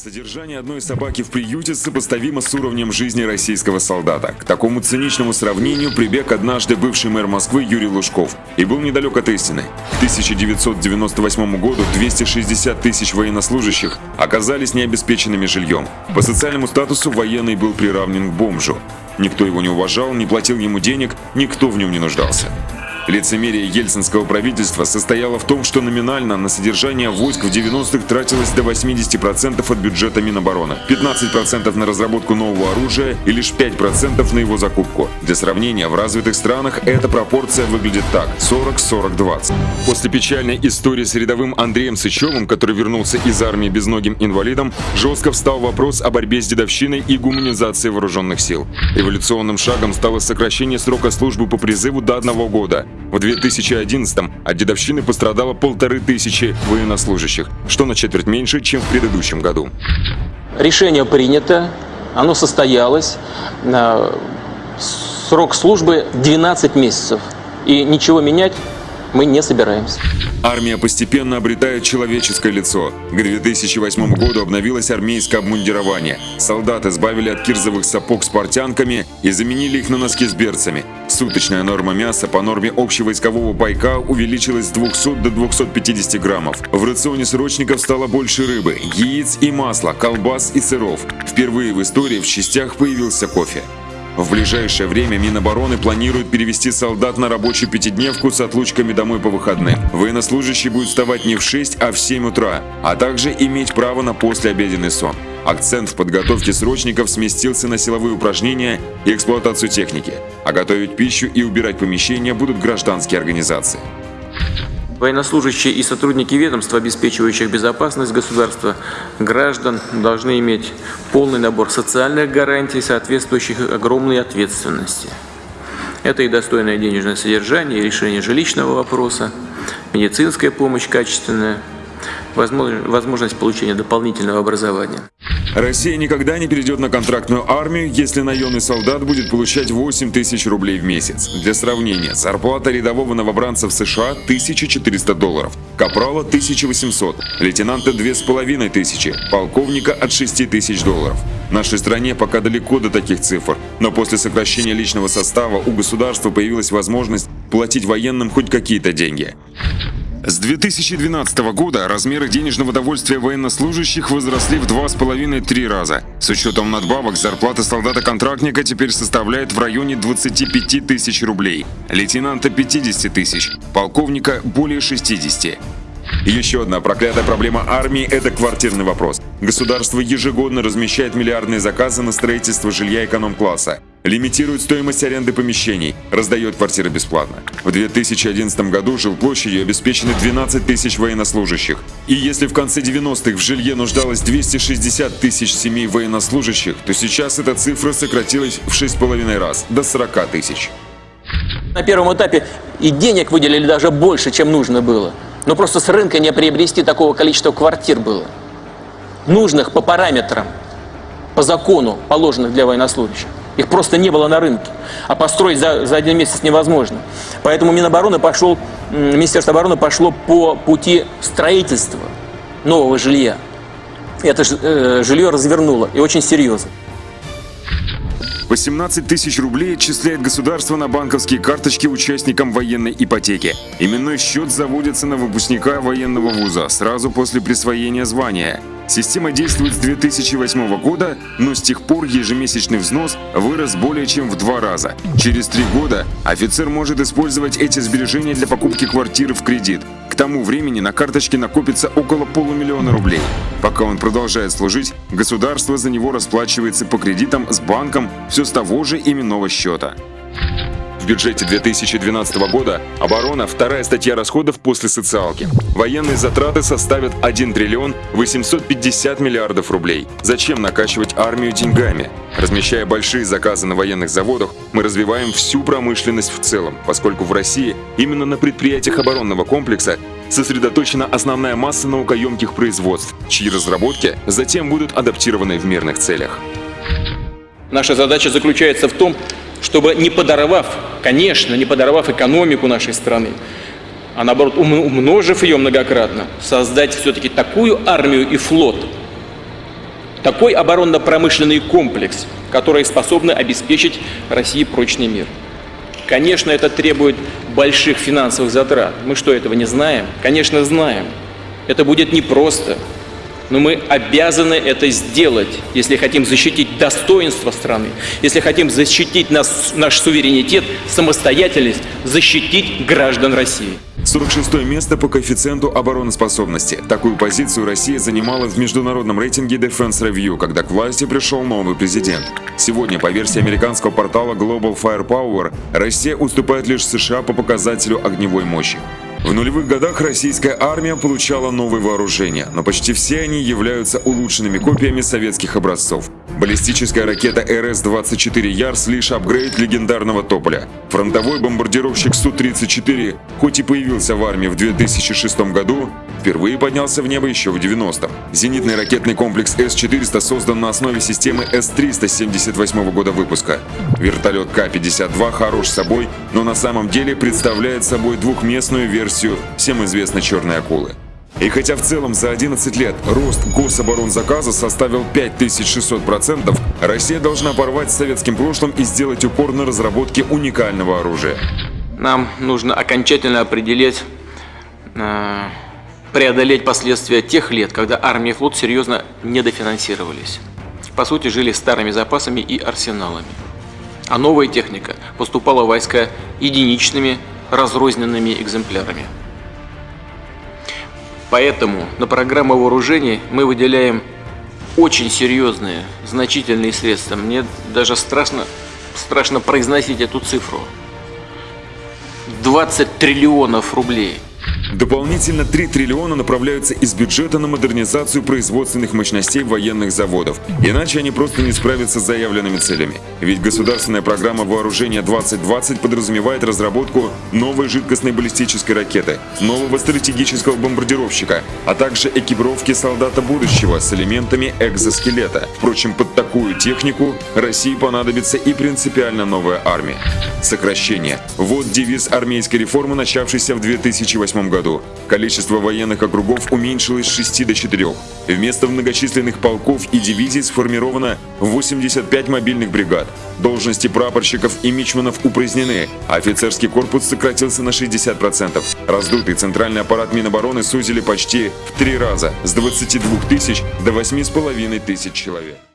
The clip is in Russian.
Содержание одной собаки в приюте сопоставимо с уровнем жизни российского солдата. К такому циничному сравнению прибег однажды бывший мэр Москвы Юрий Лужков и был недалек от истины. К 1998 году 260 тысяч военнослужащих оказались необеспеченными жильем. По социальному статусу военный был приравнен к бомжу. Никто его не уважал, не платил ему денег, никто в нем не нуждался. Лицемерие ельцинского правительства состояло в том, что номинально на содержание войск в 90-х тратилось до 80% от бюджета Минобороны, 15% на разработку нового оружия и лишь 5% на его закупку. Для сравнения, в развитых странах эта пропорция выглядит так – 40-40-20. После печальной истории с рядовым Андреем Сычевым, который вернулся из армии безногим инвалидом, жестко встал вопрос о борьбе с дедовщиной и гуманизацией вооруженных сил. Революционным шагом стало сокращение срока службы по призыву до одного года. В 2011-м от дедовщины пострадало полторы тысячи военнослужащих, что на четверть меньше, чем в предыдущем году. Решение принято, оно состоялось. Срок службы 12 месяцев. И ничего менять мы не собираемся. Армия постепенно обретает человеческое лицо. К 2008 году обновилось армейское обмундирование. Солдаты избавили от кирзовых сапог с портянками и заменили их на носки с берцами. Суточная норма мяса по норме общевойскового пайка увеличилась с 200 до 250 граммов. В рационе срочников стало больше рыбы, яиц и масла, колбас и сыров. Впервые в истории в частях появился кофе. В ближайшее время Минобороны планирует перевести солдат на рабочую пятидневку с отлучками домой по выходным. Военнослужащий будет вставать не в 6, а в 7 утра, а также иметь право на послеобеденный сон. Акцент в подготовке срочников сместился на силовые упражнения и эксплуатацию техники, а готовить пищу и убирать помещения будут гражданские организации. Военнослужащие и сотрудники ведомств, обеспечивающих безопасность государства, граждан, должны иметь полный набор социальных гарантий, соответствующих огромной ответственности. Это и достойное денежное содержание, и решение жилищного вопроса, медицинская помощь качественная, возможность получения дополнительного образования. Россия никогда не перейдет на контрактную армию, если наемный солдат будет получать 8 тысяч рублей в месяц. Для сравнения, зарплата рядового новобранца в США 1400 долларов, капрала 1800, лейтенанта 2500, полковника от 6000 долларов. В нашей стране пока далеко до таких цифр, но после сокращения личного состава у государства появилась возможность платить военным хоть какие-то деньги. С 2012 года размеры денежного довольствия военнослужащих возросли в 2,5-3 раза. С учетом надбавок зарплата солдата-контрактника теперь составляет в районе 25 тысяч рублей, лейтенанта 50 тысяч, полковника более 60. Еще одна проклятая проблема армии – это квартирный вопрос. Государство ежегодно размещает миллиардные заказы на строительство жилья эконом-класса, лимитирует стоимость аренды помещений, раздает квартиры бесплатно. В 2011 году жилплощадью обеспечены 12 тысяч военнослужащих. И если в конце 90-х в жилье нуждалось 260 тысяч семей военнослужащих, то сейчас эта цифра сократилась в 6,5 раз, до 40 тысяч. На первом этапе и денег выделили даже больше, чем нужно было. Но просто с рынка не приобрести такого количества квартир было. Нужных по параметрам, по закону, положенных для военнослужащих. Их просто не было на рынке. А построить за, за один месяц невозможно. Поэтому Минобороны пошел, Министерство обороны пошло по пути строительства нового жилья. Это э, жилье развернуло, и очень серьезно. 18 тысяч рублей отчисляет государство на банковские карточки участникам военной ипотеки. Именной счет заводится на выпускника военного вуза сразу после присвоения звания. Система действует с 2008 года, но с тех пор ежемесячный взнос вырос более чем в два раза. Через три года офицер может использовать эти сбережения для покупки квартиры в кредит. К тому времени на карточке накопится около полумиллиона рублей. Пока он продолжает служить, государство за него расплачивается по кредитам с банком все с того же именного счета бюджете 2012 года оборона – вторая статья расходов после социалки. Военные затраты составят 1 триллион 850 миллиардов рублей. Зачем накачивать армию деньгами? Размещая большие заказы на военных заводах, мы развиваем всю промышленность в целом, поскольку в России именно на предприятиях оборонного комплекса сосредоточена основная масса наукоемких производств, чьи разработки затем будут адаптированы в мирных целях. Наша задача заключается в том, чтобы не подорвав, конечно, не подорвав экономику нашей страны, а наоборот умножив ее многократно, создать все-таки такую армию и флот, такой оборонно-промышленный комплекс, который способен обеспечить России прочный мир. Конечно, это требует больших финансовых затрат. Мы что, этого не знаем? Конечно, знаем. Это будет непросто. Но мы обязаны это сделать, если хотим защитить достоинство страны, если хотим защитить нас, наш суверенитет, самостоятельность, защитить граждан России. 46 место по коэффициенту обороноспособности. Такую позицию Россия занимала в международном рейтинге Defense Review, когда к власти пришел новый президент. Сегодня, по версии американского портала Global Firepower, Россия уступает лишь США по показателю огневой мощи. В нулевых годах российская армия получала новые вооружения, но почти все они являются улучшенными копиями советских образцов. Баллистическая ракета РС-24 Ярс лишь апгрейд легендарного Тополя. Фронтовой бомбардировщик Су-34, хоть и появился в армии в 2006 году, впервые поднялся в небо еще в 90-м. Зенитный ракетный комплекс С-400 создан на основе системы С-300 78 года выпуска. Вертолет К-52 хорош собой, но на самом деле представляет собой двухместную версию всем известной «Черной акулы». И хотя в целом за 11 лет рост гособоронзаказа составил 5600%, Россия должна порвать с советским прошлым и сделать упор на разработке уникального оружия. Нам нужно окончательно определить, э, преодолеть последствия тех лет, когда армия и флот серьезно недофинансировались. По сути, жили старыми запасами и арсеналами. А новая техника поступала в войска единичными разрозненными экземплярами. Поэтому на программу вооружений мы выделяем очень серьезные, значительные средства. Мне даже страшно, страшно произносить эту цифру. 20 триллионов рублей – Дополнительно 3 триллиона направляются из бюджета на модернизацию производственных мощностей военных заводов. Иначе они просто не справятся с заявленными целями. Ведь государственная программа вооружения 2020 подразумевает разработку новой жидкостной баллистической ракеты, нового стратегического бомбардировщика, а также экипировки солдата будущего с элементами экзоскелета. Впрочем, под такую технику России понадобится и принципиально новая армия. Сокращение. Вот девиз армейской реформы, начавшейся в 2008 году году количество военных округов уменьшилось с 6 до 4. Вместо многочисленных полков и дивизий сформировано 85 мобильных бригад. Должности прапорщиков и мичманов упразднены, а офицерский корпус сократился на 60%. Раздутый центральный аппарат Минобороны сузили почти в три раза – с 22 тысяч до 8,5 тысяч человек.